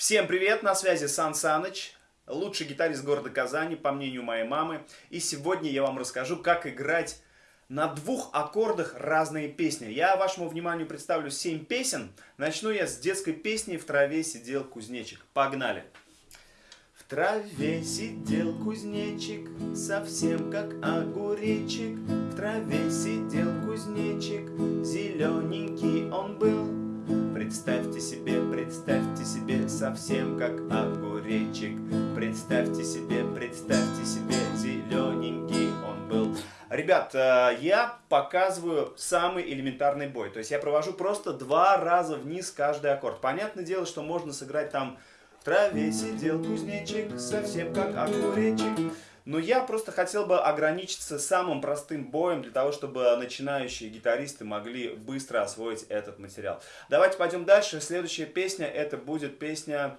Всем привет, на связи Сан Саныч, лучший гитарист города Казани, по мнению моей мамы. И сегодня я вам расскажу, как играть на двух аккордах разные песни. Я вашему вниманию представлю 7 песен. Начну я с детской песни «В траве сидел кузнечик». Погнали! В траве сидел кузнечик, совсем как огуречек. В траве сидел кузнечик, зелененький он был. Представьте себе, представьте совсем как огуречек. Представьте себе, представьте себе, зелененький он был. Ребят, э, я показываю самый элементарный бой. То есть я провожу просто два раза вниз каждый аккорд. Понятное дело, что можно сыграть там в траве сидел кузнечик, совсем как огуречек. Но я просто хотел бы ограничиться самым простым боем, для того, чтобы начинающие гитаристы могли быстро освоить этот материал. Давайте пойдем дальше. Следующая песня, это будет песня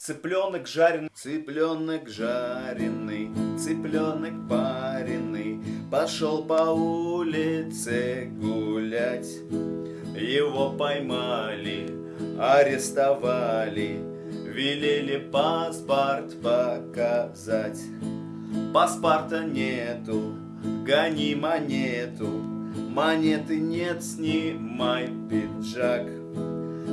Цыпленок жареный, цыпленок жареный, цыпленок пареный, Пошел по улице гулять. Его поймали, арестовали, Велели паспорт показать. Паспорта нету, гони монету, Монеты нет, снимай пиджак.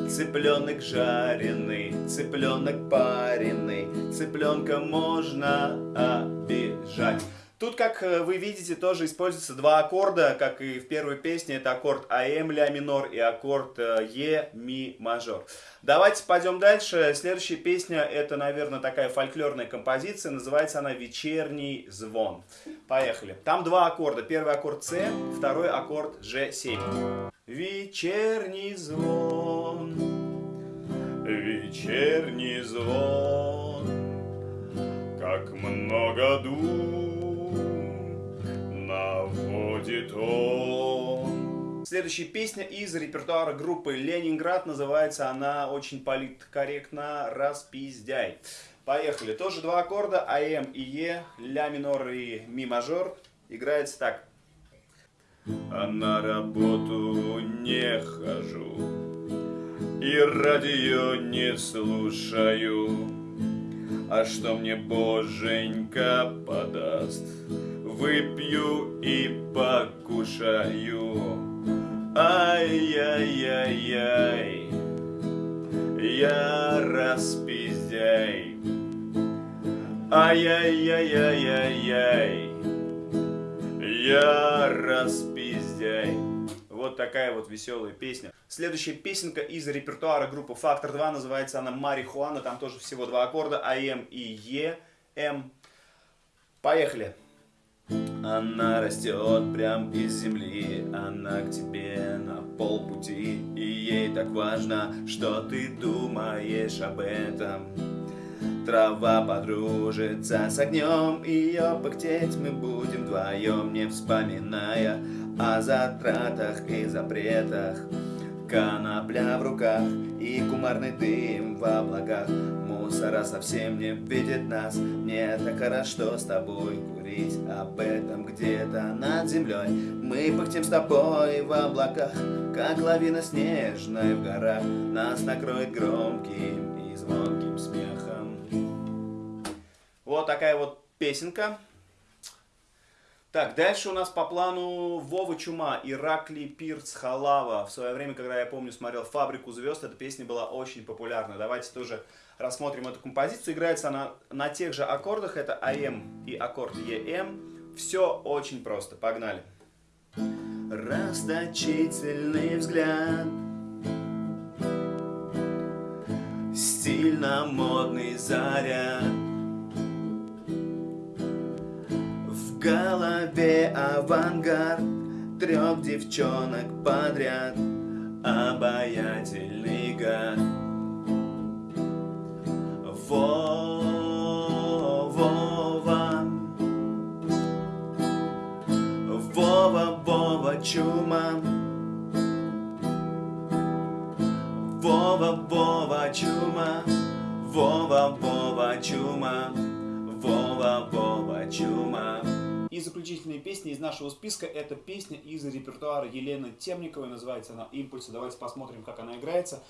Цыпленок жареный, цыпленок пареный, Цыпленка можно обижать. Тут, как э, вы видите, тоже используются два аккорда, как и в первой песне. Это аккорд АМ ля минор и аккорд э, Е ми мажор. Давайте пойдем дальше. Следующая песня, это, наверное, такая фольклорная композиция. Называется она «Вечерний звон». Поехали. Там два аккорда. Первый аккорд С, второй аккорд Ж7. Вечерний звон, вечерний звон, как много душ наводит он. Следующая песня из репертуара группы Ленинград. Называется она очень политкорректно «Распиздяй». Поехали. Тоже два аккорда. АМ и Е, ля минор и ми мажор. Играется так. А на работу не хожу И радио не слушаю А что мне боженька подаст выпью и покушаю. Ай-яй-яй-яй, я распиздяй. Ай-яй-яй-яй-яй, я распиздяй. Вот такая вот веселая песня. Следующая песенка из репертуара группы Фактор 2, называется она Марихуана, там тоже всего два аккорда, АМ и Е, М. Поехали. Она растет прям из земли, она к тебе на полпути, и ей так важно, что ты думаешь об этом. Трава подружится с огнем, ее пыхтеть мы будем вдвоем, не вспоминая о затратах и запретах. Конопля в руках и кумарный дым в облаках Мусора совсем не видит нас. Мне так хорошо с тобой курить Об этом где-то над землей Мы пыхтим с тобой в облаках Как лавина снежная в горах. Нас накроет громким и звонким смехом. Вот такая вот песенка так, дальше у нас по плану Вова Чума, Иракли Пирц Халава. В свое время, когда я помню, смотрел «Фабрику звезд», эта песня была очень популярна. Давайте тоже рассмотрим эту композицию. Играется она на тех же аккордах, это АМ и аккорд ЕМ. Все очень просто, погнали. Расточительный взгляд Стильно-модный заряд авангард. Трех девчонок подряд. Обаятельный гад. Вова Вова, Вова, чума. Вова, Вова, чума. Вова, Вова, чума. Вова, Вова, чума и заключительная песня из нашего списка, это песня из репертуара Елены Темниковой, называется она «Импульсы». Давайте посмотрим, как она играется.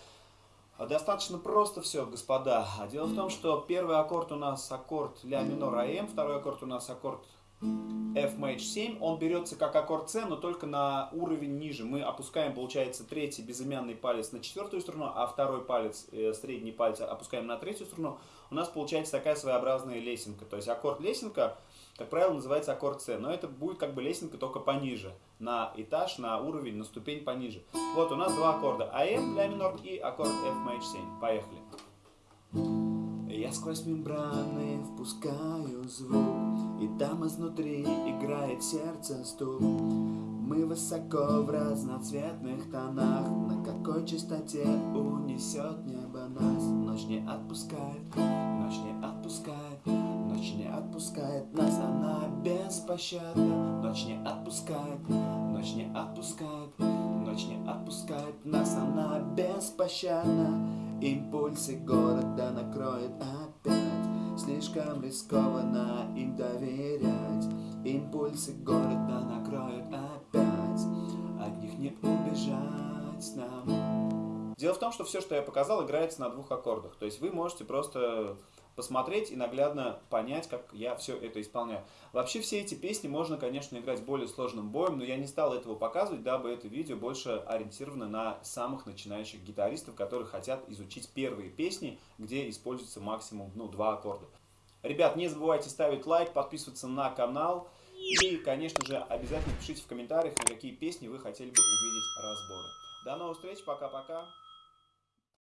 А Достаточно просто все, господа. А Дело в том, что первый аккорд у нас аккорд ля минор АМ, второй аккорд у нас аккорд F maj 7. Он берется как аккорд С, но только на уровень ниже. Мы опускаем, получается, третий безымянный палец на четвертую струну, а второй палец, э, средний палец опускаем на третью струну. У нас получается такая своеобразная лесенка. То есть аккорд лесенка, как правило, называется аккорд С, но это будет как бы лесенка только пониже, на этаж, на уровень, на ступень пониже. Вот у нас два аккорда АМ, ля минор и аккорд F maj 7. Поехали. Я сквозь мембраны впускаю звук, И там изнутри играет сердце стук. Мы высоко в разноцветных тонах, На какой частоте унесет небо нас. Ночь не отпускает, ночь не отпускает, Ночь не отпускает нас, она беспощадна. Ночь не отпускает, ночь не отпускает, Ночь не отпускает нас, она беспощадна. Импульсы города накроет опять Слишком рискованно им доверять Импульсы города накроют опять От них не убежать нам Дело в том, что все, что я показал, играется на двух аккордах. То есть вы можете просто посмотреть и наглядно понять, как я все это исполняю. Вообще все эти песни можно, конечно, играть более сложным боем, но я не стал этого показывать, дабы это видео больше ориентировано на самых начинающих гитаристов, которые хотят изучить первые песни, где используется максимум ну, два аккорда. Ребят, не забывайте ставить лайк, подписываться на канал и, конечно же, обязательно пишите в комментариях, на какие песни вы хотели бы увидеть разборы. До новых встреч, пока-пока.